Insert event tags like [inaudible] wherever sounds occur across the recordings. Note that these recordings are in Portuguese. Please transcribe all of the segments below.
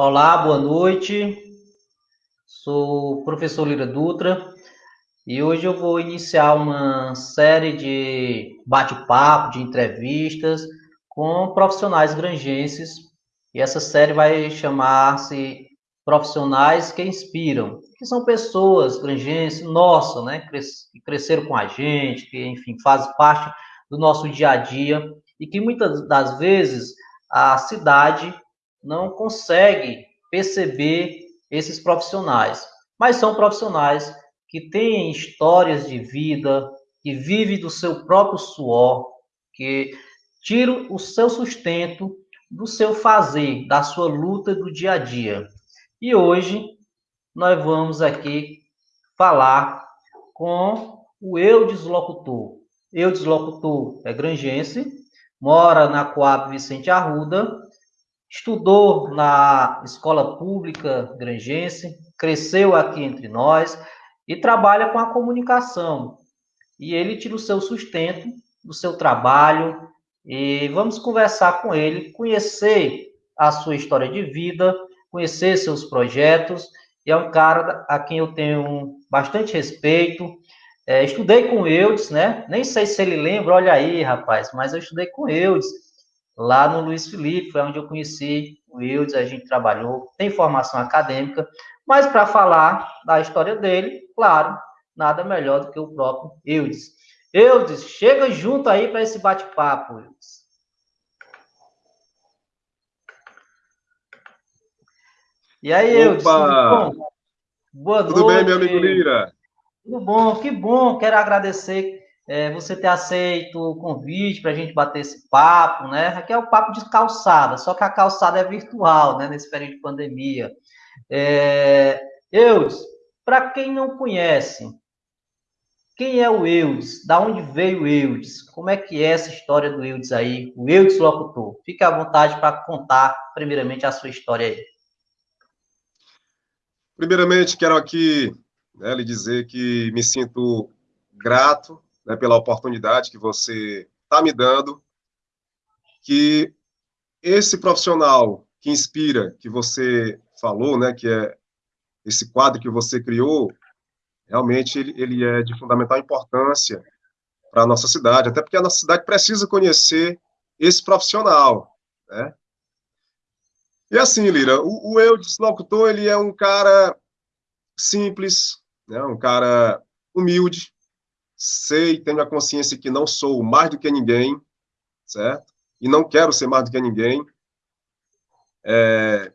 Olá, boa noite. Sou o professor Lira Dutra e hoje eu vou iniciar uma série de bate-papo, de entrevistas com profissionais granjenses. E essa série vai chamar-se Profissionais que Inspiram, que são pessoas granjenses, nossa, né, que cresceram com a gente, que, enfim, fazem parte do nosso dia a dia e que muitas das vezes a cidade não consegue perceber esses profissionais, mas são profissionais que têm histórias de vida, que vivem do seu próprio suor, que tiram o seu sustento do seu fazer, da sua luta do dia a dia. E hoje nós vamos aqui falar com o eu deslocutor. Eu deslocutor é grangense, mora na Coab Vicente Arruda, estudou na escola pública grangense, cresceu aqui entre nós e trabalha com a comunicação. E ele tira o seu sustento do seu trabalho e vamos conversar com ele, conhecer a sua história de vida, conhecer seus projetos. E é um cara a quem eu tenho bastante respeito. É, estudei com Eudes, né? Nem sei se ele lembra, olha aí, rapaz, mas eu estudei com Eudes lá no Luiz Felipe, foi onde eu conheci o Wildes, a gente trabalhou, tem formação acadêmica, mas para falar da história dele, claro, nada melhor do que o próprio Eudes. Eudes, chega junto aí para esse bate-papo, Eudes. E aí, Eudes, tudo bom? Boa tudo noite. Tudo bem, meu amigo Lira? Tudo bom, que bom, quero agradecer é, você ter aceito o convite para a gente bater esse papo, né? Aqui é o papo de calçada, só que a calçada é virtual, né? Nesse período de pandemia. É, Eudes, para quem não conhece, quem é o Eudes? Da onde veio o Eudes? Como é que é essa história do Eudes aí? O Eudes locutor. Fique à vontade para contar, primeiramente, a sua história aí. Primeiramente, quero aqui né, lhe dizer que me sinto grato né, pela oportunidade que você está me dando, que esse profissional que inspira, que você falou, né, que é esse quadro que você criou, realmente ele, ele é de fundamental importância para a nossa cidade, até porque a nossa cidade precisa conhecer esse profissional, né? E assim, Lira, o, o eu deslocutor, ele é um cara simples, né, um cara humilde, sei, tenho a consciência que não sou mais do que ninguém, certo? E não quero ser mais do que ninguém. É,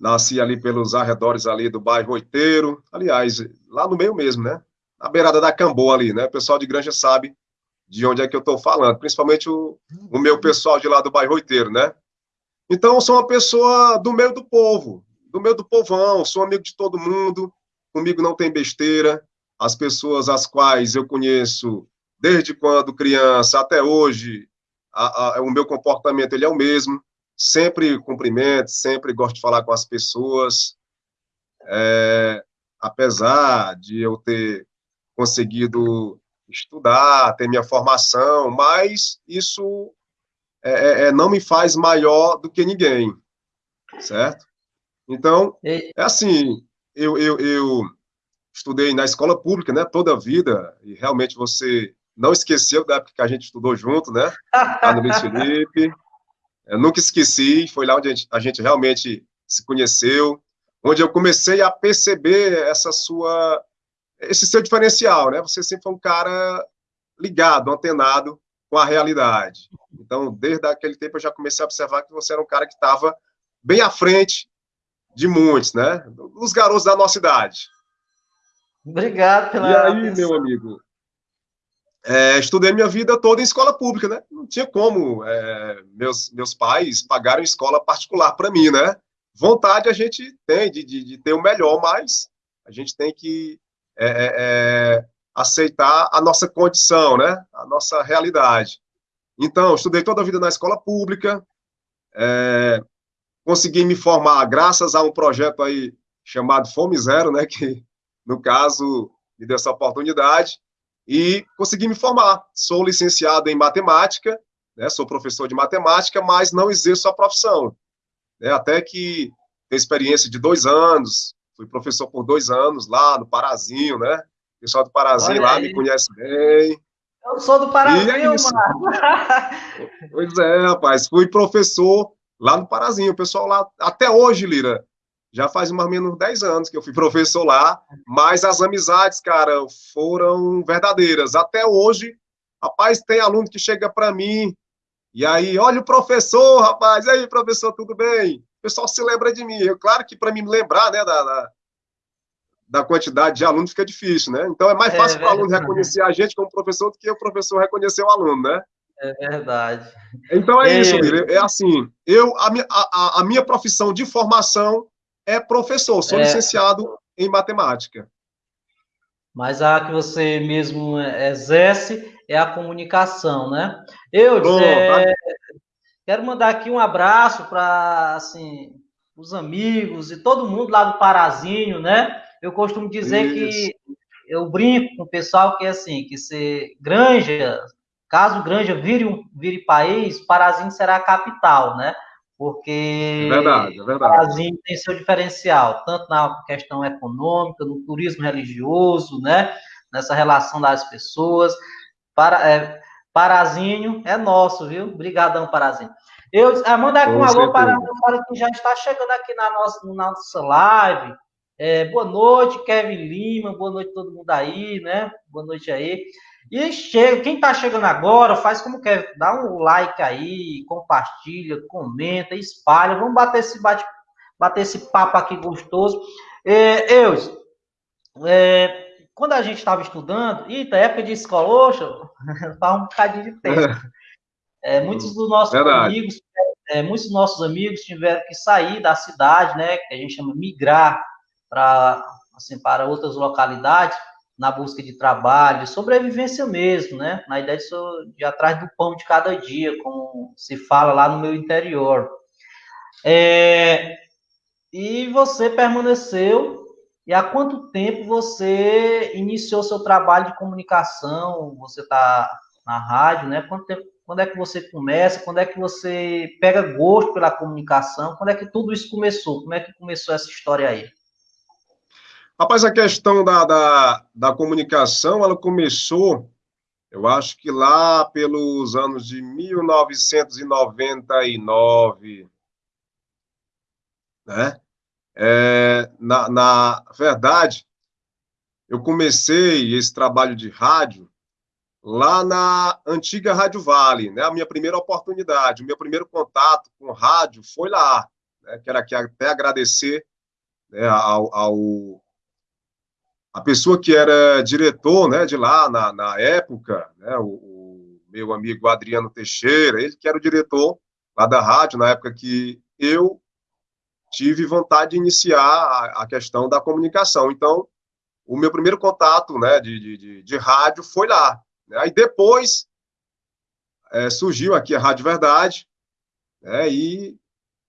nasci ali pelos arredores ali do bairro Oiteiro, aliás, lá no meio mesmo, né? Na beirada da Camboa ali, né? O pessoal de Granja sabe de onde é que eu estou falando, principalmente o, o meu pessoal de lá do bairro Oiteiro, né? Então, eu sou uma pessoa do meio do povo, do meio do povão, sou amigo de todo mundo, comigo não tem besteira, as pessoas as quais eu conheço desde quando criança até hoje, a, a, o meu comportamento ele é o mesmo, sempre cumprimento, sempre gosto de falar com as pessoas, é, apesar de eu ter conseguido estudar, ter minha formação, mas isso é, é, é não me faz maior do que ninguém, certo? Então, é assim, eu, eu, eu estudei na escola pública, né, toda a vida, e realmente você não esqueceu da época que a gente estudou junto, né, lá no Luiz Felipe. Eu nunca esqueci, foi lá onde a gente, a gente realmente se conheceu, onde eu comecei a perceber essa sua, esse seu diferencial, né, você sempre foi um cara ligado, antenado com a realidade. Então, desde aquele tempo eu já comecei a observar que você era um cara que estava bem à frente de muitos, né, dos garotos da nossa idade. Obrigado pela. E aí, atenção. meu amigo, é, estudei minha vida toda em escola pública, né? Não tinha como é, meus, meus pais pagarem escola particular para mim, né? Vontade a gente tem de, de, de, ter o melhor, mas a gente tem que é, é, é aceitar a nossa condição, né? A nossa realidade. Então, estudei toda a vida na escola pública, é, consegui me formar graças a um projeto aí chamado Fome Zero, né? [laughs] Que no caso, me deu essa oportunidade e consegui me formar. Sou licenciado em matemática, né, sou professor de matemática, mas não exerço a profissão. Né, até que tenho experiência de dois anos, fui professor por dois anos lá no Parazinho, né? O pessoal do Parazinho Olha lá aí. me conhece bem. Eu sou do Parazinho, é mano. [laughs] pois é, rapaz, fui professor lá no Parazinho. O pessoal lá, até hoje, Lira, já faz mais ou menos 10 anos que eu fui professor lá, mas as amizades, cara, foram verdadeiras. Até hoje, rapaz, tem aluno que chega para mim e aí, olha o professor, rapaz, e aí, professor, tudo bem? O pessoal se lembra de mim. Eu, claro que para mim me lembrar, né, da, da, da, quantidade de alunos fica difícil, né? Então é mais fácil é para o aluno reconhecer a gente como professor do que o professor reconhecer o aluno, né? É verdade. Então é, é isso. É assim, eu, a, minha, a, a minha profissão de formação é professor, sou é. licenciado em matemática. Mas a que você mesmo exerce é a comunicação, né? Eu é, quero mandar aqui um abraço para assim, os amigos e todo mundo lá do Parazinho, né? Eu costumo dizer Isso. que eu brinco com o pessoal que é assim, que se Granja, caso Granja vire um vire país, Parazinho será a capital, né? Porque é verdade, é verdade. o Brasil tem seu diferencial, tanto na questão econômica, no turismo religioso, né? nessa relação das pessoas. Para, é, Parazinho é nosso, viu? Obrigadão, Parazinho. Eu ah, mandar aqui um alô para o que já está chegando aqui na nossa, na nossa live. É, boa noite, Kevin Lima, boa noite todo mundo aí, né? Boa noite aí. E chega, quem está chegando agora, faz como quer, dá um like aí, compartilha, comenta, espalha. Vamos bater esse, bate, bater esse papo aqui gostoso. É, eu, é, quando a gente estava estudando, eita, época de escola, oxa, faz [laughs] um bocadinho de tempo. É, muitos dos nossos Verdade. amigos, é, muitos dos nossos amigos tiveram que sair da cidade, né? Que a gente chama migrar para assim, para outras localidades na busca de trabalho, de sobrevivência mesmo, né? Na ideia de, de atrás do pão de cada dia, como se fala lá no meu interior. É, e você permaneceu. E há quanto tempo você iniciou seu trabalho de comunicação? Você está na rádio, né? Quanto tempo, quando é que você começa? Quando é que você pega gosto pela comunicação? Quando é que tudo isso começou? Como é que começou essa história aí? Rapaz, a questão da, da, da comunicação, ela começou, eu acho que lá pelos anos de 1999, né? É, na, na verdade, eu comecei esse trabalho de rádio lá na antiga Rádio Vale, né? A minha primeira oportunidade, o meu primeiro contato com rádio foi lá, né? Quero aqui até agradecer né, ao, ao a pessoa que era diretor né, de lá na, na época, né, o, o, meu amigo Adriano Teixeira, ele que era o diretor lá da rádio, na época que eu tive vontade de iniciar a, a questão da comunicação. Então, o meu primeiro contato né, de, de, de rádio foi lá. Né? Aí depois é, surgiu aqui a Rádio Verdade, né, e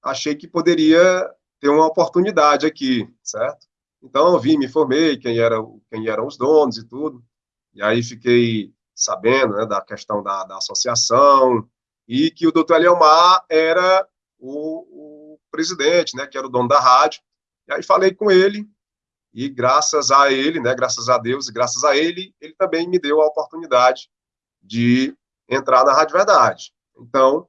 achei que poderia ter uma oportunidade aqui, certo? Então, eu vim, me formei, quem, era, quem eram os donos e tudo. E aí fiquei sabendo né, da questão da, da associação e que o doutor Eliomar era o, o, presidente, né, que era o dono da rádio. E aí falei com ele e graças a ele, né, graças a Deus e graças a ele, ele também me deu a oportunidade de entrar na Rádio Verdade. Então,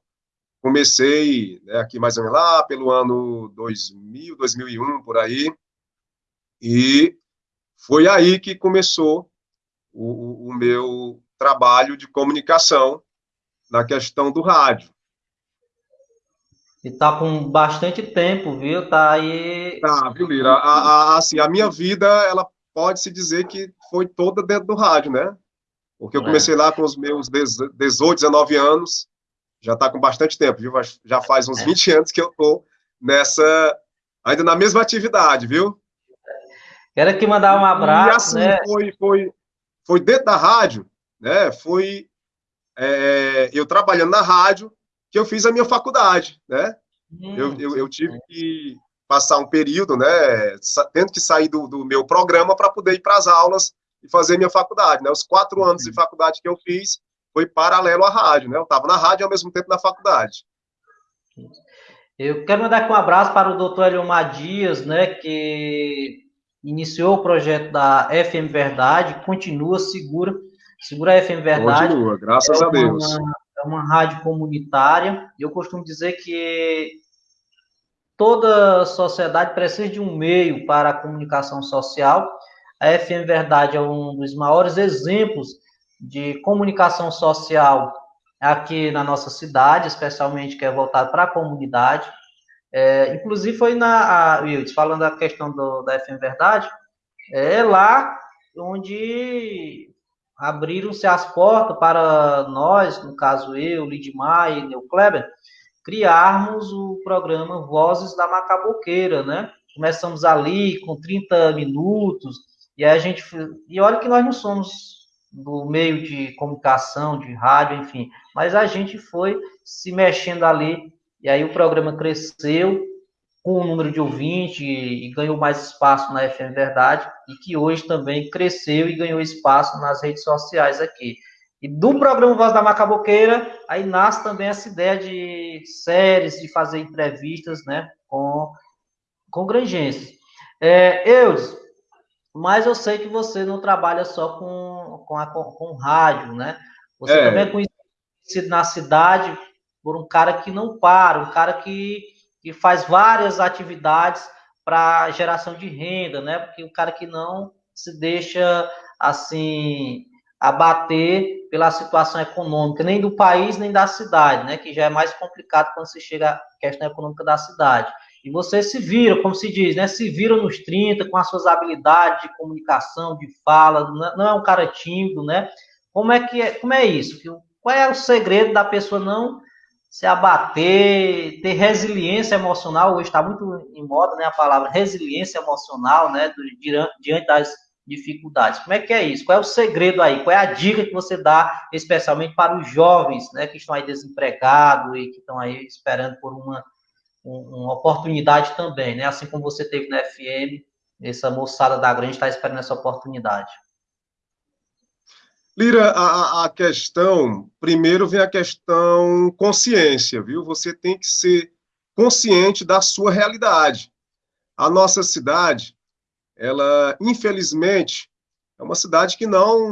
comecei né, aqui mais ou menos lá pelo ano 2000, 2001, por aí, e foi aí que começou o, o meu trabalho de comunicação na questão do rádio. E tá com bastante tempo, viu? Tá aí. Tá, viu, Lira? A, a, assim, a minha vida, ela pode se dizer que foi toda dentro do rádio, né? Porque eu é. comecei é. lá com os meus 18, 19 anos, já tá com bastante tempo, viu? Já faz uns é. 20 anos que eu tô nessa, ainda na mesma atividade, viu? Quero aqui mandar um abraço. E assim, né? foi, foi, foi dentro da rádio, né? Foi é, eu trabalhando na rádio que eu fiz a minha faculdade, né? Hum, eu, eu, eu, tive que passar um período, né? Tendo que sair do, do meu programa para poder ir para as aulas e fazer minha faculdade, né? Os quatro anos de faculdade que eu fiz foi paralelo à rádio, né? Eu estava na rádio ao mesmo tempo na faculdade. Eu quero mandar aqui um abraço para o doutor Eliomar Dias, né, que iniciou o projeto da FM Verdade, continua, segura, segura a FM Verdade. Continua, graças é a Deus. Uma, é uma rádio comunitária, eu costumo dizer que toda sociedade precisa de um meio para a comunicação social. A FM Verdade é um dos maiores exemplos de comunicação social aqui na nossa cidade, especialmente que é voltado para a comunidade. É, inclusive foi na a, Wildes, falando da questão do, da FM Verdade, é lá onde abriram-se as portas para nós, no caso eu, Lidmar e Neu Kleber, criarmos o programa Vozes da Macaboqueira, né? Começamos ali com 30 minutos, e a gente. E olha que nós não somos do meio de comunicação, de rádio, enfim. Mas a gente foi se mexendo ali, e aí o programa cresceu com o número de ouvintes e, e ganhou mais espaço na FM Verdade, e que hoje também cresceu e ganhou espaço nas redes sociais aqui. E do programa Voz da Macaboqueira, aí nasce também essa ideia de séries, de fazer entrevistas, né, com, com granjenses. É, Eudes, mas eu sei que você não trabalha só com, com, a, com, com rádio, né? Você é. também é conhecido na cidade por um cara que não para, um cara que, que faz várias atividades para geração de renda, né? Porque o cara que não se deixa assim abater pela situação econômica, nem do país, nem da cidade, né? Que já é mais complicado quando se chega à questão econômica da cidade. E você se vira, como se diz, né? Se vira nos 30 com as suas habilidades de comunicação, de fala, não é um cara tímido, né? Como é que é, como é isso? Qual é o segredo da pessoa não se abater, ter resiliência emocional? Hoje está muito em moda, né? A palavra resiliência emocional, né? Diante das dificuldades. Como é que é isso? Qual é o segredo aí? Qual é a dica que você dá, especialmente para os jovens, né? Que estão aí desempregados e que estão aí esperando por uma uma oportunidade também, né? Assim como você teve na FM, essa moçada da grande está esperando essa oportunidade. Lira, a, a, questão, primeiro vem a questão consciência, viu? Você tem que ser consciente da sua realidade. A nossa cidade, ela, infelizmente, é uma cidade que não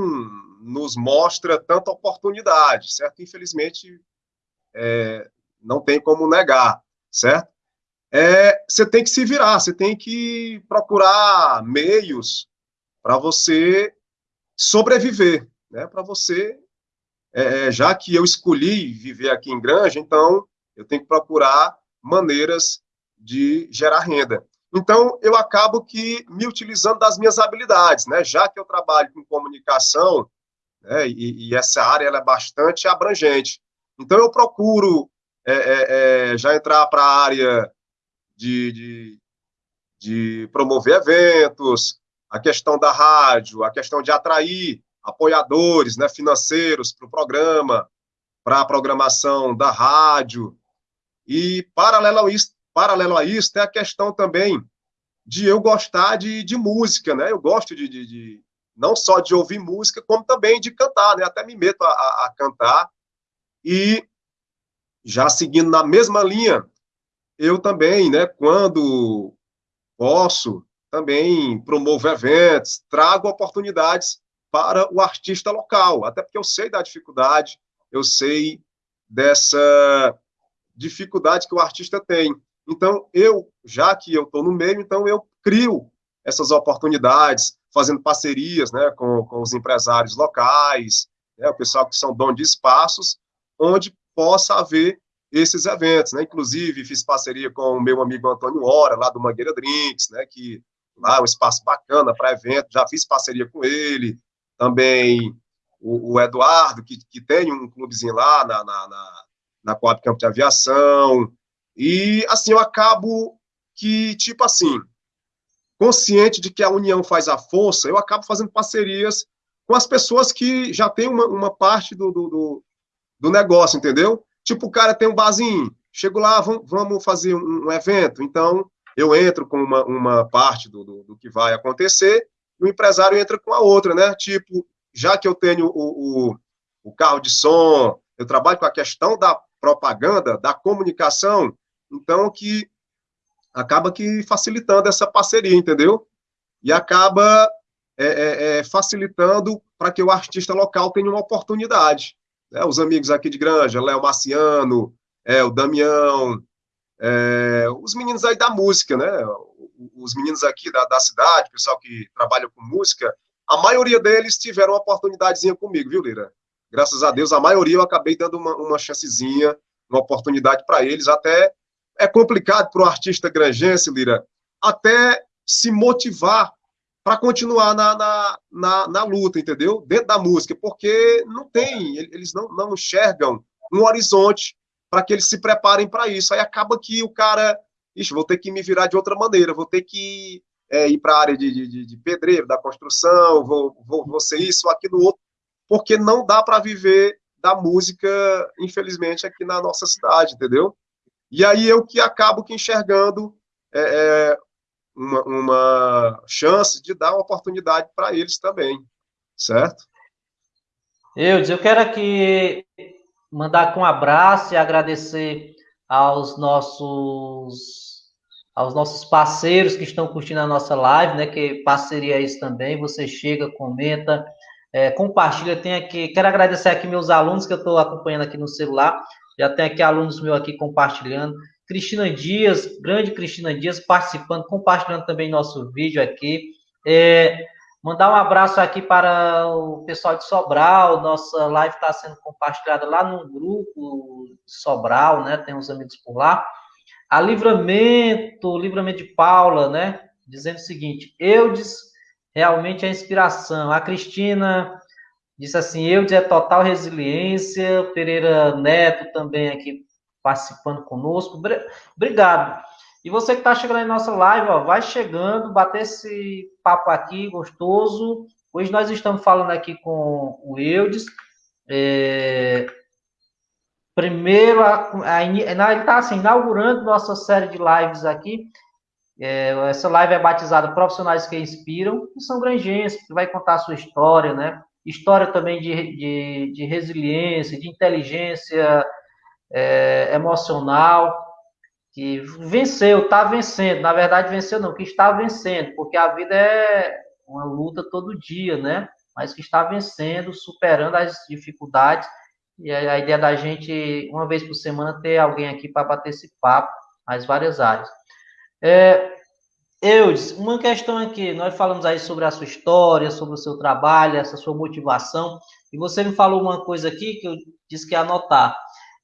nos mostra tanta oportunidade, certo? Infelizmente, é, não tem como negar certo? É, você tem que se virar, você tem que procurar meios para você sobreviver, né? Para você, é, é, já que eu escolhi viver aqui em Granja, então eu tenho que procurar maneiras de gerar renda. Então, eu acabo que me utilizando das minhas habilidades, né? Já que eu trabalho com comunicação, né? e, e essa área ela é bastante abrangente. Então, eu procuro é, é, é, já entrar para a área de, de, de promover eventos, a questão da rádio, a questão de atrair apoiadores né, financeiros para o programa, para a programação da rádio. E, paralelo a isso, paralelo a isso, tem a questão também de eu gostar de, de música, né? Eu gosto de, de, de, não só de ouvir música, como também de cantar, né? Até me meto a, a, a cantar. E já seguindo na mesma linha, eu também, né, quando posso, também promovo eventos, trago oportunidades para o artista local, até porque eu sei da dificuldade, eu sei dessa dificuldade que o artista tem. Então, eu, já que eu estou no meio, então eu crio essas oportunidades, fazendo parcerias né, com, com os empresários locais, né, o pessoal que são donos de espaços, onde possa haver esses eventos, né? Inclusive, fiz parceria com o meu amigo Antônio Hora, lá do Mangueira Drinks, né? Que lá é um espaço bacana para evento, já fiz parceria com ele. Também o, o Eduardo, que, que tem um clubezinho lá na, na, na, na Coab Campo de Aviação. E, assim, eu acabo que, tipo assim, consciente de que a união faz a força, eu acabo fazendo parcerias com as pessoas que já têm uma, uma parte do, do, do negócio, entendeu? Tipo, o cara tem um barzinho, chego lá, vamos fazer um, evento, então eu entro com uma, uma parte do, do, do, que vai acontecer, o empresário entra com a outra, né? Tipo, já que eu tenho o, o, o carro de som, eu trabalho com a questão da propaganda, da comunicação, Então, que acaba que facilitando essa parceria, entendeu? E acaba é, é, é facilitando para que o artista local tenha uma oportunidade. Né? Os amigos aqui de Granja, Léo Marciano, é, o Damião, é, os meninos aí da música, né? Os meninos aqui da, da cidade, pessoal que trabalha com música, a maioria deles tiveram uma oportunidadezinha comigo, viu, Lira? Graças a Deus, a maioria eu acabei dando uma, uma chancezinha, uma oportunidade para eles. Até é complicado para o artista granjense, Lira, até se motivar para continuar na, na, na, na, luta, entendeu? Dentro da música, porque não tem, eles não, não enxergam um horizonte para que eles se preparem para isso. Aí acaba que o cara, ixi, vou ter que me virar de outra maneira, vou ter que é, ir para a área de, de, de, pedreiro, da construção, vou, vou, vou ser isso, aquilo, outro, porque não dá para viver da música, infelizmente, aqui na nossa cidade, entendeu? E aí eu que acabo que enxergando é, é, uma, uma chance de dar uma oportunidade para eles também, certo? Eudes, eu quero aqui mandar aqui um abraço e agradecer aos nossos aos nossos parceiros que estão curtindo a nossa live, né? Que parceria é isso também. Você chega, comenta, é, compartilha. Tem aqui, quero agradecer aqui meus alunos que eu estou acompanhando aqui no celular. Já tem aqui alunos meus aqui compartilhando. Cristina Dias, grande Cristina Dias, participando, compartilhando também nosso vídeo aqui. É, mandar um abraço aqui para o pessoal de Sobral. Nossa live está sendo compartilhada lá no grupo Sobral, né? Tem uns amigos por lá. A Livramento, Livramento de Paula, né? Dizendo o seguinte: Eudes realmente é inspiração. A Cristina disse assim: Eudes é total resiliência. Pereira Neto também aqui participando conosco. Obrigado. E você que está chegando aí na nossa live, ó, vai chegando, bater esse papo aqui gostoso. Hoje nós estamos falando aqui com o Eudes. É... Primeiro, a, a, ele está assim, inaugurando nossa série de lives aqui. É, essa live é batizada Profissionais que Inspiram, que são granjenses, que vai contar a sua história, né? História também de, de, de resiliência, de inteligência é, emocional, que venceu, está vencendo. Na verdade, venceu não, que está vencendo, porque a vida é uma luta todo dia, né? Mas que está vencendo, superando as dificuldades. E a ideia da gente, uma vez por semana, ter alguém aqui para bater esse papo nas várias áreas. É, Eudes, uma questão aqui, nós falamos aí sobre a sua história, sobre o seu trabalho, essa sua motivação, e você me falou uma coisa aqui que eu disse que ia anotar.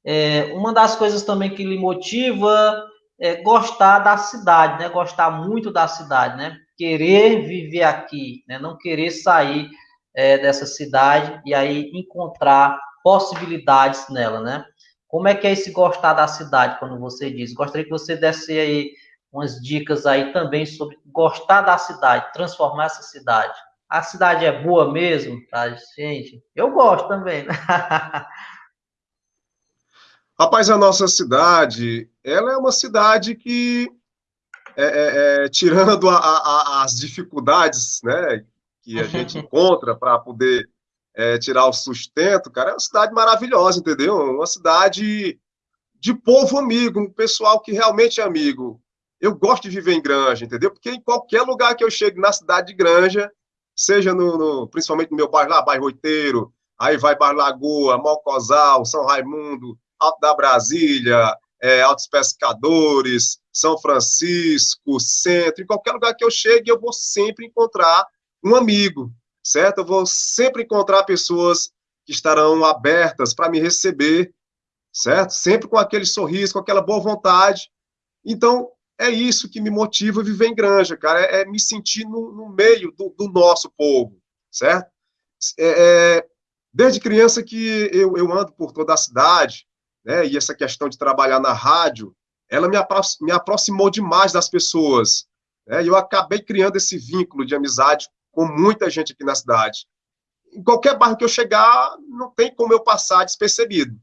É, uma das coisas também que lhe motiva é gostar da cidade, né? Gostar muito da cidade, né? Querer viver aqui, né? Não querer sair é, dessa cidade e aí encontrar possibilidades nela, né? Como é que é esse gostar da cidade, quando você diz? Gostaria que você desse aí umas dicas aí também sobre gostar da cidade, transformar essa cidade. A cidade é boa mesmo, tá, gente? Eu gosto também, né? [laughs] Rapaz, a nossa cidade, ela é uma cidade que, é, é, é, tirando a, a, as dificuldades né, que a gente [laughs] encontra para poder é, tirar o sustento, cara, é uma cidade maravilhosa, entendeu? Uma cidade de povo amigo, um pessoal que realmente é amigo. Eu gosto de viver em Granja, entendeu? Porque em qualquer lugar que eu chegue na cidade de Granja, seja no, no principalmente no meu bairro lá, bairro Oiteiro, aí vai Bairro Lagoa, Malcosal, São Raimundo, Alto da Brasília, é, Altos Pescadores, São Francisco, Centro, em qualquer lugar que eu chegue, eu vou sempre encontrar um amigo, certo? Eu vou sempre encontrar pessoas que estarão abertas para me receber, certo? Sempre com aquele sorriso, com aquela boa vontade. Então, é isso que me motiva a viver em granja, cara, é, é me sentir no, no meio do, do, nosso povo, certo? É, é, desde criança que eu, eu ando por toda a cidade, né, e essa questão de trabalhar na rádio, ela me, apro me aproximou demais das pessoas. Né, e eu acabei criando esse vínculo de amizade com muita gente aqui na cidade. Em qualquer bairro que eu chegar, não tem como eu passar despercebido.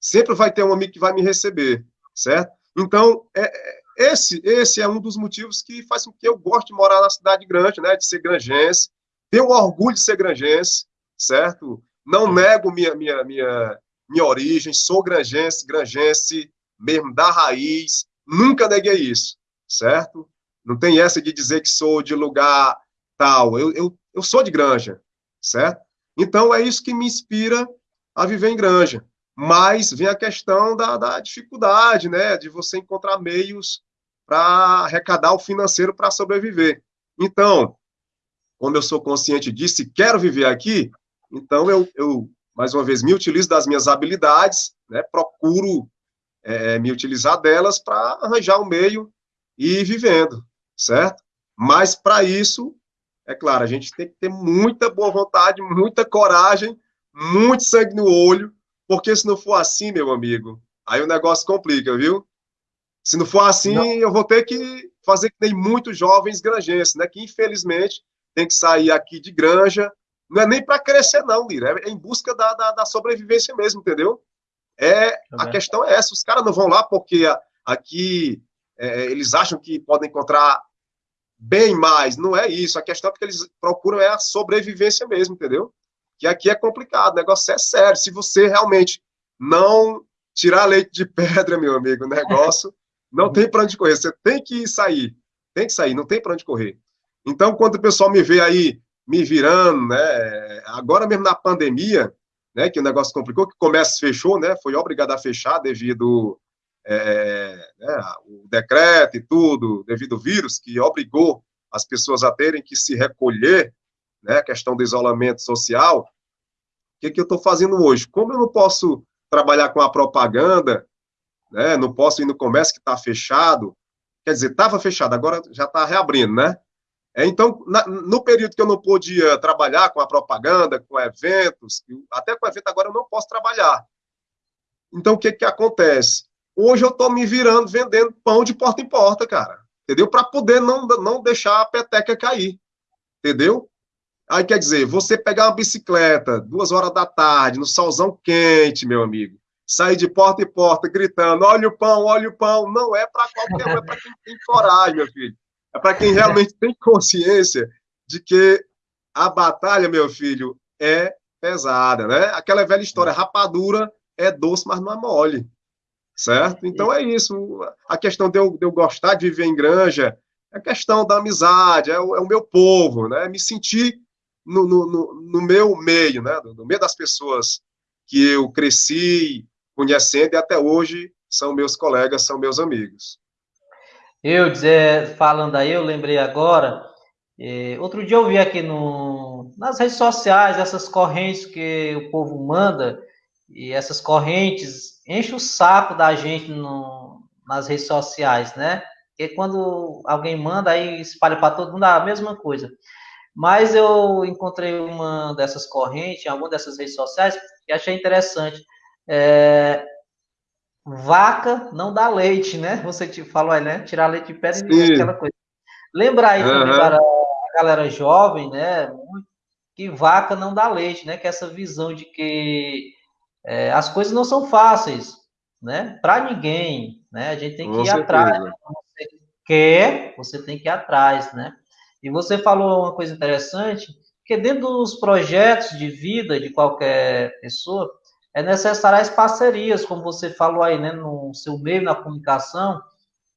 Sempre vai ter um amigo que vai me receber, certo? Então, é, é esse, esse é um dos motivos que faz com que eu goste de morar na cidade grande, né, de ser granjense. Tenho orgulho de ser granjense, certo? Não nego minha, minha, minha, minha origem, sou granjense, granjense mesmo da raiz, nunca neguei isso, certo? Não tem essa de dizer que sou de lugar tal. Eu, eu, eu sou de Granja, certo? Então, é isso que me inspira a viver em Granja. Mas vem a questão da, da dificuldade, né? De você encontrar meios para arrecadar o financeiro para sobreviver. Então, como eu sou consciente disso e quero viver aqui, então eu, eu mais uma vez, me utilizo das minhas habilidades, né? Procuro é, me utilizar delas para arranjar um meio e ir vivendo, certo? Mas para isso, é claro, a gente tem que ter muita boa vontade, muita coragem, muito sangue no olho, porque se não for assim, meu amigo, aí o negócio complica, viu? Se não for assim, não. eu vou ter que fazer que nem muitos jovens granjenses, né? Que infelizmente tem que sair aqui de granja. Não é nem para crescer, não, Lira. É em busca da, da, da sobrevivência mesmo, entendeu? É, tá a questão é essa. Os caras não vão lá porque aqui é, eles acham que podem encontrar bem mais. Não é isso. A questão é porque eles procuram é a sobrevivência mesmo, entendeu? Que aqui é complicado, o negócio é sério. Se você realmente não tirar leite de pedra, meu amigo, o negócio não tem para onde correr. Você tem que sair. Tem que sair, não tem para onde correr. Então, quando o pessoal me vê aí me virando, né? Agora mesmo na pandemia, né? Que o negócio complicou, que o comércio fechou, né? Foi obrigado a fechar devido é, né, o decreto e tudo, devido ao vírus, que obrigou as pessoas a terem que se recolher, né, questão do isolamento social, o que, que eu estou fazendo hoje? Como eu não posso trabalhar com a propaganda, né, não posso ir no comércio que está fechado, quer dizer, estava fechado, agora já está reabrindo, né? É, então, na, no período que eu não podia trabalhar com a propaganda, com eventos, até com evento agora eu não posso trabalhar. Então, o que que acontece? Hoje eu estou me virando vendendo pão de porta em porta, cara. Entendeu? Para poder não, não deixar a peteca cair. Entendeu? Aí quer dizer, você pegar uma bicicleta duas horas da tarde, no solzão quente, meu amigo, sair de porta em porta gritando: olha o pão, olha o pão, não é para qualquer um, é para quem tem coragem, meu filho. É para quem realmente tem consciência de que a batalha, meu filho, é pesada, né? Aquela velha história, rapadura é doce, mas não é mole certo? Então é isso. A questão de eu, de eu gostar de viver em granja é a questão da amizade, é o, é o meu povo, né? Me sentir no, no, no, meu meio, né? No meio das pessoas que eu cresci conhecendo e até hoje são meus colegas, são meus amigos. Eu dizer, falando aí, eu lembrei agora. Eh, outro dia eu vi aqui no, nas redes sociais essas correntes que o povo manda e essas correntes enche o saco da gente no, nas redes sociais, né? Porque quando alguém manda, aí espalha para todo mundo a mesma coisa. Mas eu encontrei uma dessas correntes, em alguma dessas redes sociais, e achei interessante. É, vaca não dá leite, né? [laughs] Você te falou aí, né? Tirar leite de pedra e aquela coisa. Lembra aí uhum. para a galera jovem, né? Que vaca não dá leite, né? Que essa visão de que é, as coisas não são fáceis, né? Para ninguém, né? A gente tem que Com ir certeza. atrás. Né? Você quer, você tem que ir atrás, né? E você falou uma coisa interessante, que dentro dos projetos de vida de qualquer pessoa, é necessário as parcerias, como você falou aí, né? No seu meio, na comunicação,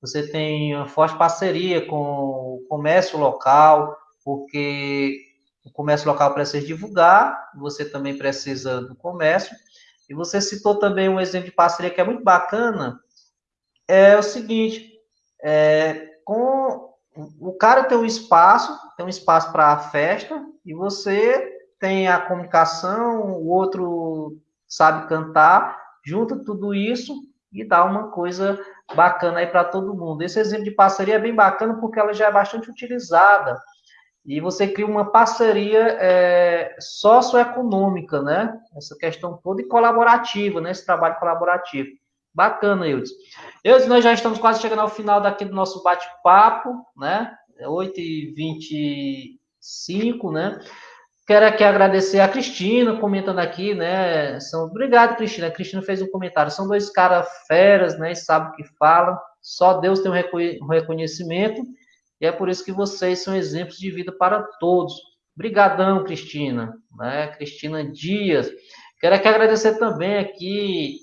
você tem uma forte parceria com o comércio local, porque o comércio local precisa divulgar, você também precisa do comércio, e você citou também um exemplo de parceria que é muito bacana, é o seguinte, é, com o cara tem um espaço, tem um espaço para a festa, e você tem a comunicação, o outro sabe cantar, junta tudo isso e dá uma coisa bacana aí para todo mundo. Esse exemplo de parceria é bem bacana porque ela já é bastante utilizada e você cria uma parceria é, socioeconômica, né? Essa questão toda e colaborativa, né? Esse trabalho colaborativo. Bacana, Eudes. Eudes, nós já estamos quase chegando ao final daqui do nosso bate-papo, né? 8h25, né? Quero aqui agradecer a Cristina, comentando aqui, né? São... Obrigado, Cristina. A Cristina fez um comentário. São dois caras feras, né? E sabem o que falam. Só Deus tem um reconhecimento. E é por isso que vocês são exemplos de vida para todos. Obrigadão, Cristina. Né? Cristina Dias. Quero aqui agradecer também aqui.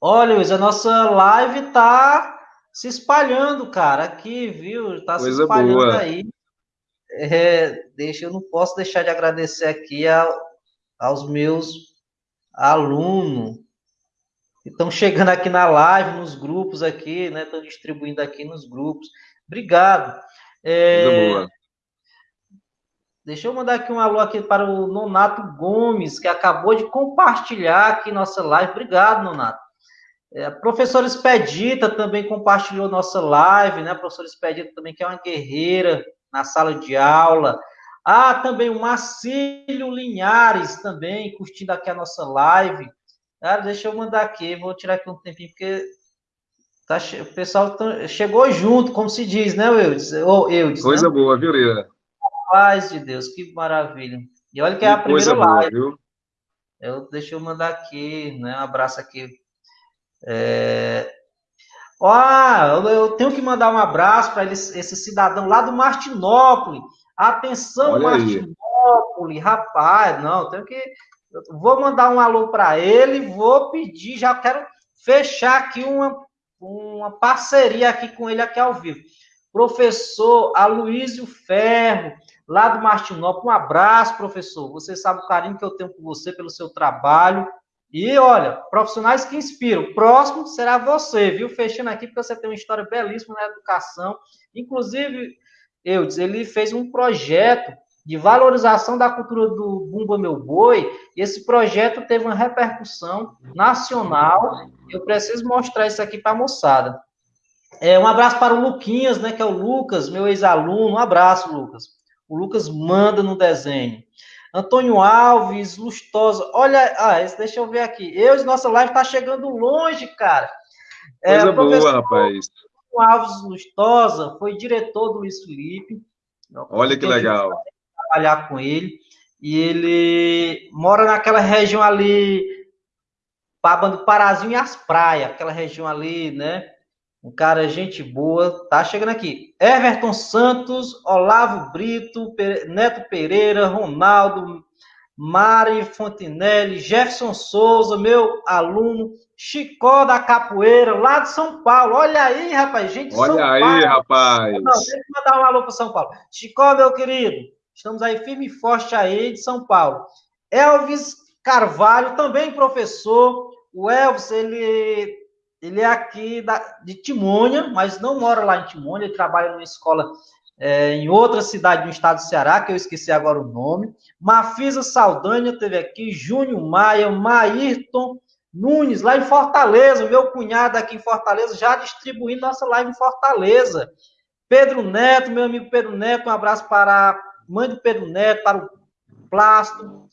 Olha, Luiz, a nossa live tá se espalhando, cara, aqui, viu? Tá Coisa se espalhando boa. aí. É, deixa, eu não posso deixar de agradecer aqui a, aos meus alunos que estão chegando aqui na live, nos grupos aqui, né? Estão distribuindo aqui nos grupos. Obrigado. É. Deixa eu mandar aqui um alô aqui para o Nonato Gomes, que acabou de compartilhar aqui nossa live. Obrigado, Nonato. É, a professora Expedita também compartilhou nossa live, né? A professora Expedita também, que é uma guerreira na sala de aula. Ah, também o Marcílio Linhares também curtindo aqui a nossa live. Ah, deixa eu mandar aqui, vou tirar aqui um tempinho, porque tá, o pessoal tá, chegou junto, como se diz, né, Eudes? Ou Eudes Coisa né? boa, viu, Lira? Paz de Deus, que maravilha. E olha que, que é a primeira live. Boa, viu? Eu, deixa eu mandar aqui, né, um abraço aqui. É... Ah, eu tenho que mandar um abraço para esse cidadão lá do Martinópolis. Atenção, Olha Martinópolis, aí. rapaz, não, tenho que vou mandar um alô para ele, vou pedir, já quero fechar aqui uma, uma parceria aqui com ele aqui ao vivo. Professor Aloysio Ferro, lá do Martinópolis, um abraço, professor. Você sabe o carinho que eu tenho por você, pelo seu trabalho. E olha, profissionais que inspiram. Próximo será você, viu? Fechando aqui, porque você tem uma história belíssima na educação. Inclusive, eu ele fez um projeto de valorização da cultura do Bumba Meu Boi, esse projeto teve uma repercussão nacional. Eu preciso mostrar isso aqui para a moçada. É, um abraço para o Luquinhas, né, que é o Lucas, meu ex-aluno. Um abraço, Lucas. O Lucas manda no desenho. Antônio Alves, Lustosa. Olha, ah, esse, deixa eu ver aqui. Eu, nossa live está chegando longe, cara. É, Coisa boa, rapaz. Antônio Alves Lustosa foi diretor do Luiz Felipe. Olha que legal trabalhar com ele. E ele mora naquela região ali, Paba do Parazinho e as praias, aquela região ali, né? Um cara, gente boa, tá chegando aqui. Everton Santos, Olavo Brito, Neto Pereira, Ronaldo, Mari Fontinelli, Jefferson Souza, meu aluno, Chicó da Capoeira, lá de São Paulo. Olha aí, rapaz, gente Olha São aí, Paulo. rapaz. Não, tem que mandar um alô para São Paulo. Chicó, meu querido, Estamos aí firme e forte aí de São Paulo. Elvis Carvalho, também professor. O Elvis, ele, ele é aqui da, de Timônia, mas não mora lá em Timônia, ele trabalha numa escola é, em outra cidade do estado do Ceará, que eu esqueci agora o nome. Mafisa Saldanha teve aqui, Júnior Maia, Maírton Nunes, lá em Fortaleza, meu cunhado aqui em Fortaleza, já distribuindo nossa live em Fortaleza. Pedro Neto, meu amigo Pedro Neto, um abraço para mãe do Pedro Neto, para o Plástico,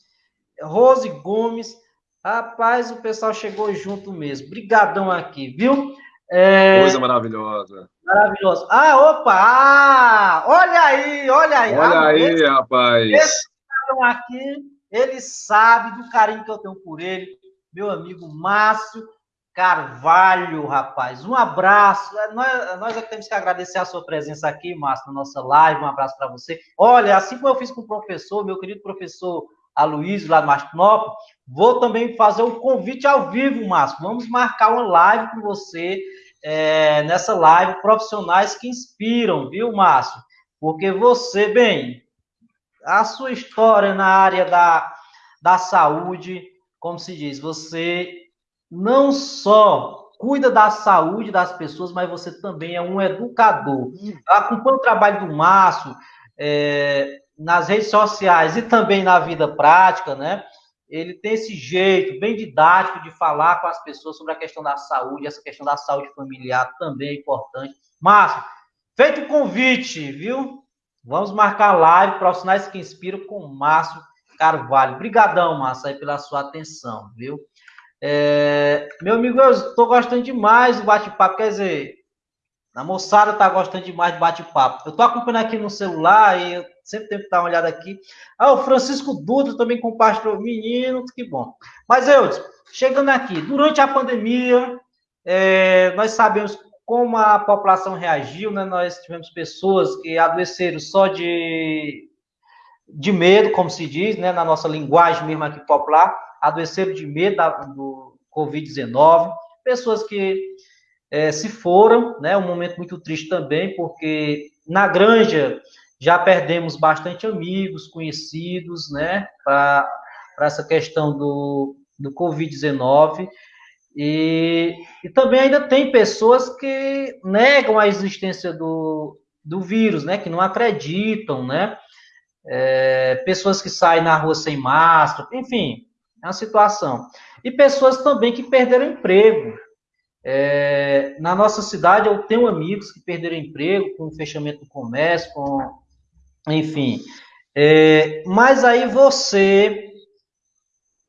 Rose Gomes. Rapaz, o pessoal chegou junto mesmo. Brigadão aqui, viu? É... Coisa maravilhosa. Maravilhosa. Ah, opa! Ah, olha aí, olha aí. Olha ah, aí, esse, rapaz. Esse aqui, ele sabe do carinho que eu tenho por ele. Meu amigo Márcio Carvalho, rapaz. Um abraço. É, nós, nós é que temos que agradecer a sua presença aqui, Márcio, na nossa live. Um abraço para você. Olha, assim como eu fiz com o professor, meu querido professor Aloysio, lá do Martinópolis, vou também fazer um convite ao vivo, Márcio. Vamos marcar uma live com você, é, nessa live, profissionais que inspiram, viu, Márcio? Porque você, bem, a sua história na área da, da saúde, como se diz, você não só cuida da saúde das pessoas, mas você também é um educador. Acompanha o trabalho do Márcio é, nas redes sociais e também na vida prática, né? Ele tem esse jeito bem didático de falar com as pessoas sobre a questão da saúde, essa questão da saúde familiar também é importante. Márcio, feito o convite, viu? Vamos marcar live Profissionais que Inspiram com o Márcio Carvalho. Obrigadão, Márcio, aí, pela sua atenção, viu? É, meu amigo, eu estou gostando demais do bate-papo. Quer dizer, a moçada está gostando demais do bate-papo. Eu estou acompanhando aqui no celular e eu sempre tenho que dar uma olhada aqui. Ah, o Francisco Dutra também compartilhou. Menino, que bom. Mas eu, chegando aqui, durante a pandemia, é, nós sabemos como a população reagiu, né? Nós tivemos pessoas que adoeceram só de, de medo, como se diz, né? Na nossa linguagem mesmo aqui popular adoeceram de medo da, do Covid-19, pessoas que é, se foram, né? Um momento muito triste também, porque na granja já perdemos bastante amigos, conhecidos, né? Para essa questão do, do Covid-19. E, e também ainda tem pessoas que negam a existência do, do vírus, né? Que não acreditam, né? É, pessoas que saem na rua sem máscara, enfim, é uma situação. E pessoas também que perderam emprego. É, na nossa cidade, eu tenho amigos que perderam emprego com o fechamento do comércio, com, enfim. É, mas aí você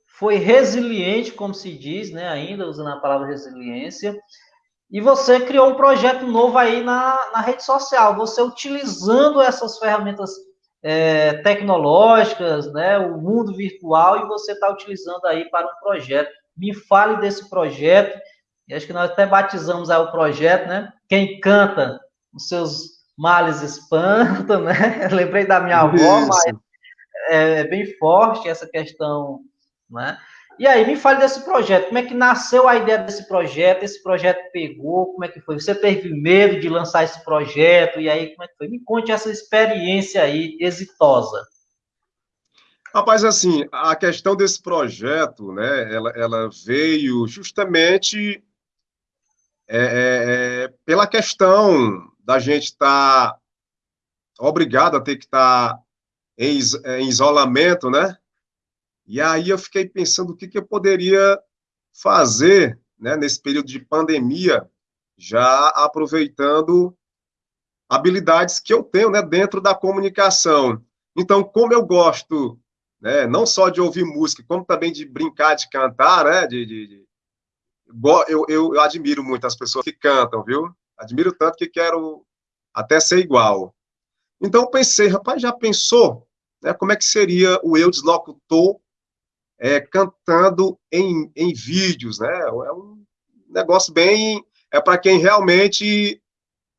foi resiliente, como se diz, né, ainda usando a palavra resiliência, e você criou um projeto novo aí na, na rede social, você utilizando essas ferramentas é, tecnológicas, né, o mundo virtual, e você está utilizando aí para um projeto. Me fale desse projeto, e acho que nós até batizamos aí o projeto, né? Quem canta os seus males espanta, [laughs] né? Lembrei da minha avó, Isso. mas é, é bem forte essa questão, né? E aí, me fale desse projeto. Como é que nasceu a ideia desse projeto? Esse projeto pegou? Como é que foi? Você teve medo de lançar esse projeto? E aí, como é que foi? Me conte essa experiência aí exitosa. Rapaz, assim, a questão desse projeto, né, ela, ela veio justamente é, é, é pela questão da gente estar tá obrigado a ter que estar tá em, em isolamento, né? E aí eu fiquei pensando o que, que eu poderia fazer né, nesse período de pandemia, já aproveitando habilidades que eu tenho né, dentro da comunicação. Então, como eu gosto né, não só de ouvir música, como também de brincar, de cantar, né, de, de, de eu, eu, eu, admiro muito as pessoas que cantam, viu? Admiro tanto que quero até ser igual. Então, pensei, rapaz, já pensou né, como é que seria o eu deslocutor é, cantando em, em vídeos, né? É um negócio bem. É para quem realmente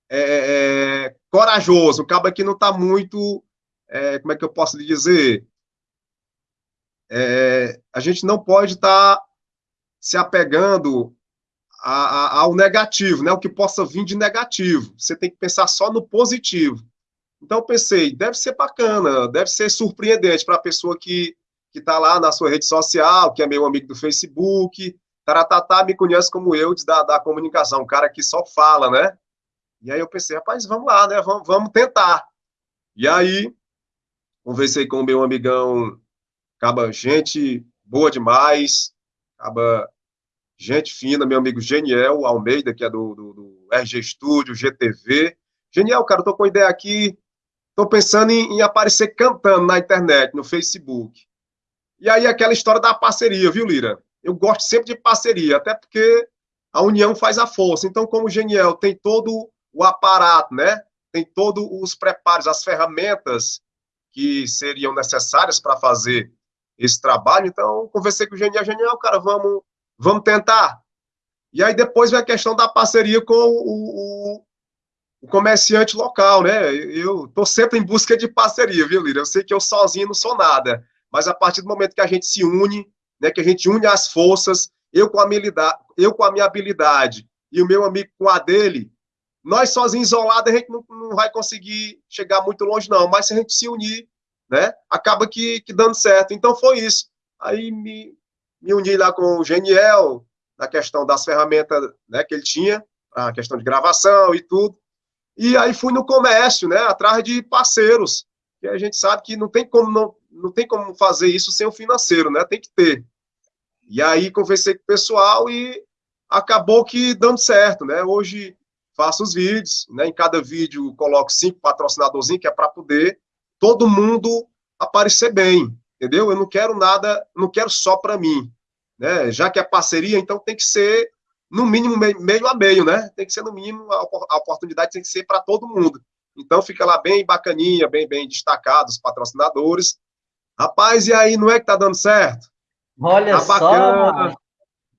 é, é, é corajoso, acaba que não está muito. É, como é que eu posso lhe dizer? É, a gente não pode estar tá se apegando a, a, ao negativo, né? O que possa vir de negativo. Você tem que pensar só no positivo. Então, eu pensei, deve ser bacana, deve ser surpreendente para a pessoa que que está lá na sua rede social, que é meu amigo do Facebook. Taratatá me conhece como eu da, da comunicação, um cara que só fala, né? E aí eu pensei, rapaz, vamos lá, né? Vamos, vamos tentar. E aí, conversei com o meu amigão, acaba gente boa demais, acaba gente fina, meu amigo Geniel Almeida, que é do, do, do RG Studio, GTV. Genial, cara, eu tô com ideia aqui, tô pensando em, em aparecer cantando na internet, no Facebook. E aí aquela história da parceria, viu, Lira? Eu gosto sempre de parceria, até porque a união faz a força. Então, como o Geniel tem todo o aparato, né? Tem todos os preparos, as ferramentas que seriam necessárias para fazer esse trabalho. Então, conversei com o Geniel, Geniel, cara, vamos, vamos tentar. E aí depois vem a questão da parceria com o, o, o comerciante local, né? Eu estou sempre em busca de parceria, viu, Lira? Eu sei que eu sozinho não sou nada mas a partir do momento que a gente se une, né, que a gente une as forças, eu com a, habilidade, eu com a minha habilidade e o meu amigo com a dele, nós sozinhos, isolados, a gente não, não vai conseguir chegar muito longe, não. Mas se a gente se unir, né, acaba que, que dando certo. Então foi isso. Aí me, me uni lá com o Geniel, na questão das ferramentas né, que ele tinha, a questão de gravação e tudo. E aí fui no comércio, né, atrás de parceiros, que a gente sabe que não tem como não, não tem como fazer isso sem o financeiro, né? Tem que ter. E aí conversei com o pessoal e acabou que dando certo, né? Hoje faço os vídeos, né? Em cada vídeo coloco cinco patrocinadorzinhos, que é para poder todo mundo aparecer bem, entendeu? Eu não quero nada, não quero só para mim, né? Já que é parceria, então tem que ser no mínimo meio a meio, né? Tem que ser no mínimo a oportunidade tem que ser para todo mundo. Então fica lá bem bacaninha, bem bem destacado os patrocinadores Rapaz, e aí, não é que tá dando certo? Olha tá só,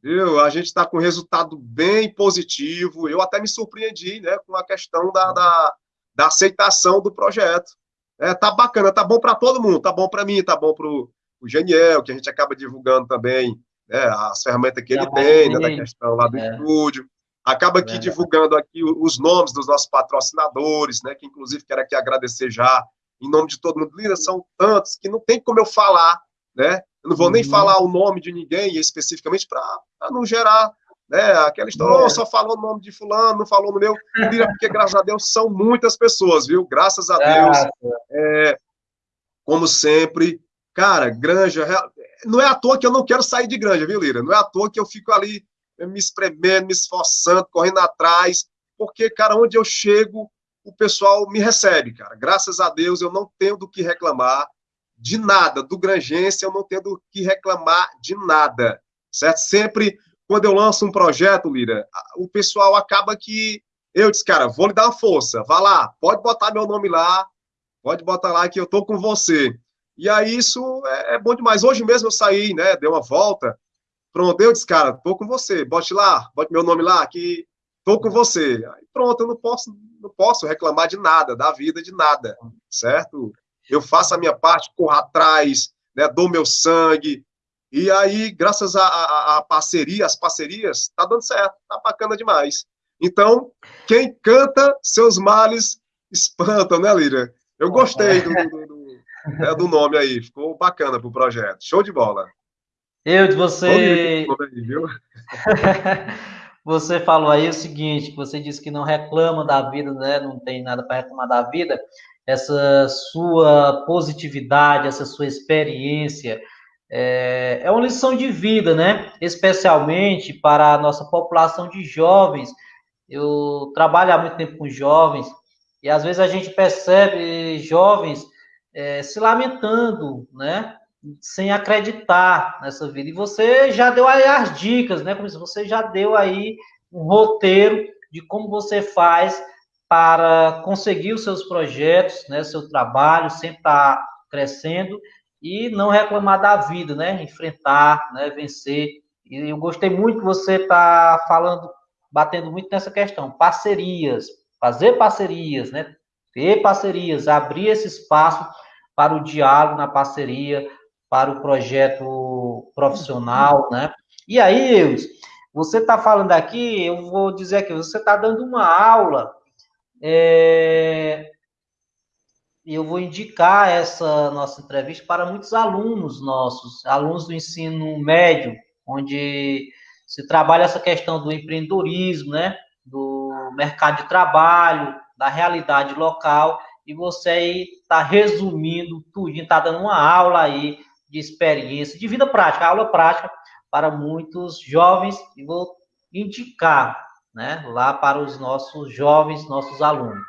Viu? A gente está com resultado bem positivo. Eu até me surpreendi né, com a questão da, da, da aceitação do projeto. É, tá bacana, tá bom para todo mundo, tá bom para mim, tá bom para o Geniel, que a gente acaba divulgando também né, as ferramentas que ele tem, né, da questão lá do é. estúdio. Acaba aqui é. divulgando aqui os nomes dos nossos patrocinadores, né? Que inclusive quero aqui agradecer já em nome de todo mundo. Lira, são tantos que não tem como eu falar, né? Eu não vou uhum. nem falar o nome de ninguém especificamente para não gerar né? Aquela história, oh, só falou o nome de fulano, não falou no meu. Lira, porque graças a Deus são muitas pessoas, viu? Graças a Deus. É, como sempre, cara, Granja, não é à toa que eu não quero sair de Granja, viu, Lira? Não é à toa que eu fico ali me espremendo, me esforçando, correndo atrás, porque, cara, onde eu chego, o pessoal me recebe, cara. Graças a Deus eu não tenho do que reclamar de nada. Do Grangense eu não tenho do que reclamar de nada, certo? Sempre, quando eu lanço um projeto, Lira, o pessoal acaba que eu disse, cara, vou lhe dar uma força, vá lá, pode botar meu nome lá, pode botar lá que eu tô com você. E aí isso é, é bom demais. Hoje mesmo eu saí, né, dei uma volta, pronto, eu disse, cara, tô com você, bote lá, bote meu nome lá, que tô com você. Aí pronto, eu não posso, não posso reclamar de nada, da vida, de nada, certo? Eu faço a minha parte, corro atrás, né, dou meu sangue, e aí, graças à parceria, as parcerias, tá dando certo, tá bacana demais. Então, quem canta, seus males espantam, né, Líria? Eu gostei do, do, do, né, do nome aí, ficou bacana pro projeto. Show de bola. Eu de você. [laughs] você falou aí o seguinte: você disse que não reclama da vida, né? Não tem nada para reclamar da vida. Essa sua positividade, essa sua experiência, é, é uma lição de vida, né? Especialmente para a nossa população de jovens. Eu trabalho há muito tempo com jovens e às vezes a gente percebe jovens é, se lamentando, né? Sem acreditar nessa vida. E você já deu aí as dicas, né? Como você já deu aí um roteiro de como você faz para conseguir os seus projetos, né? Seu trabalho sempre está crescendo e não reclamar da vida, né? Enfrentar, né? Vencer. E eu gostei muito que você está falando, batendo muito nessa questão, parcerias, fazer parcerias, né? Ter parcerias, abrir esse espaço para o diálogo na parceria, para o projeto profissional, né? E aí, você está falando aqui, eu vou dizer aqui, você está dando uma aula, é, eu vou indicar essa nossa entrevista para muitos alunos nossos, alunos do ensino médio, onde se trabalha essa questão do empreendedorismo, né? Do mercado de trabalho, da realidade local, e você aí está resumindo tudo, está dando uma aula aí de experiência, de vida prática, aula prática para muitos jovens, e vou indicar né, lá para os nossos jovens, nossos alunos.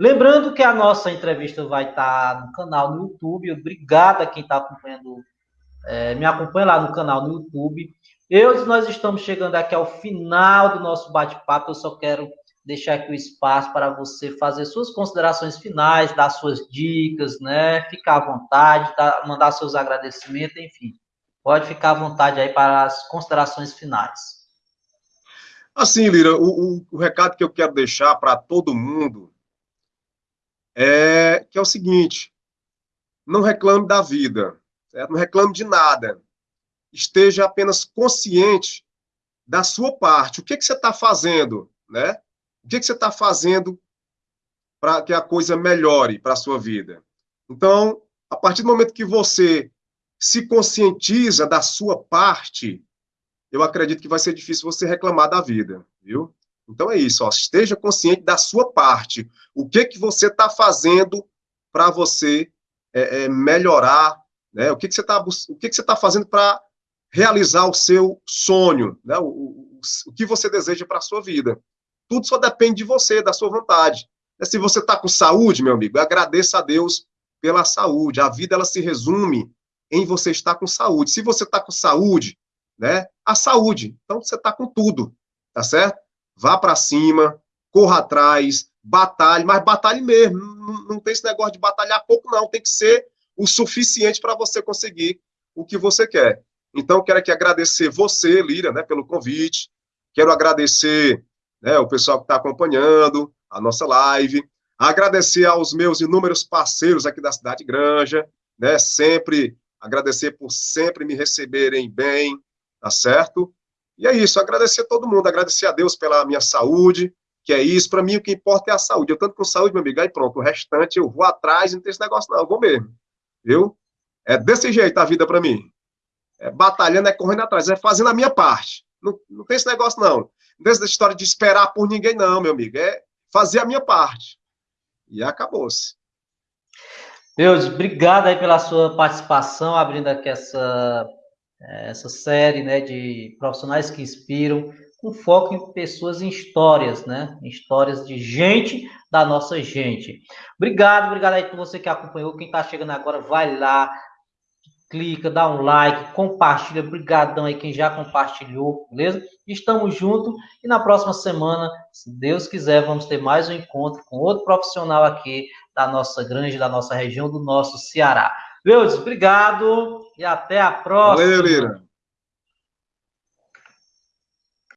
Lembrando que a nossa entrevista vai estar no canal no YouTube. Obrigado a quem está acompanhando, é, me acompanha lá no canal no YouTube. Eu, nós estamos chegando aqui ao final do nosso bate-papo. Eu só quero deixar aqui o espaço para você fazer suas considerações finais, dar suas dicas, né? Ficar à vontade, tá? mandar seus agradecimentos, enfim. Pode ficar à vontade aí para as considerações finais. Assim, Lira, o, o, o recado que eu quero deixar para todo mundo é que é o seguinte: não reclame da vida, certo? não reclame de nada. Esteja apenas consciente da sua parte. O que, que você está fazendo, né? O que, que você está fazendo para que a coisa melhore para a sua vida? Então, a partir do momento que você se conscientiza da sua parte, eu acredito que vai ser difícil você reclamar da vida, viu? Então é isso, ó, esteja consciente da sua parte. O que que você está fazendo para você é, é, melhorar, né? O que que você está que que tá fazendo para realizar o seu sonho, né? O, o, o que você deseja para a sua vida? Tudo só depende de você, da sua vontade. Se você está com saúde, meu amigo, agradeça a Deus pela saúde. A vida ela se resume em você estar com saúde. Se você está com saúde, né? A saúde. Então você está com tudo, tá certo? Vá para cima, corra atrás, batalhe, mas batalhe mesmo. Não, não tem esse negócio de batalhar pouco, não. Tem que ser o suficiente para você conseguir o que você quer. Então, quero aqui agradecer você, Lira, né, pelo convite. Quero agradecer né, o pessoal que está acompanhando a nossa live, agradecer aos meus inúmeros parceiros aqui da Cidade Granja, né, sempre agradecer por sempre me receberem bem, tá certo? E é isso, agradecer a todo mundo, agradecer a Deus pela minha saúde, que é isso. Para mim, o que importa é a saúde. Eu tanto com saúde, meu amigo, aí pronto. O restante eu vou atrás, não tem esse negócio, não. Eu vou mesmo. Viu? É desse jeito a vida para mim. É batalhando, é correndo atrás, é fazendo a minha parte. Não, não tem esse negócio, não. Não tem essa história de esperar por ninguém, não, meu amigo. É fazer a minha parte. E acabou-se. Deus, obrigado aí pela sua participação, abrindo aqui essa, essa série né, de profissionais que inspiram, com foco em pessoas, em histórias, né? Em histórias de gente da nossa gente. Obrigado, obrigado aí por você que acompanhou. Quem está chegando agora, vai lá, clica, dá um like, compartilha. Obrigadão aí quem já compartilhou, beleza? Estamos juntos e na próxima semana, se Deus quiser, vamos ter mais um encontro com outro profissional aqui da nossa grande, da nossa região, do nosso Ceará. Deus, obrigado e até a próxima. Valeu, Lira.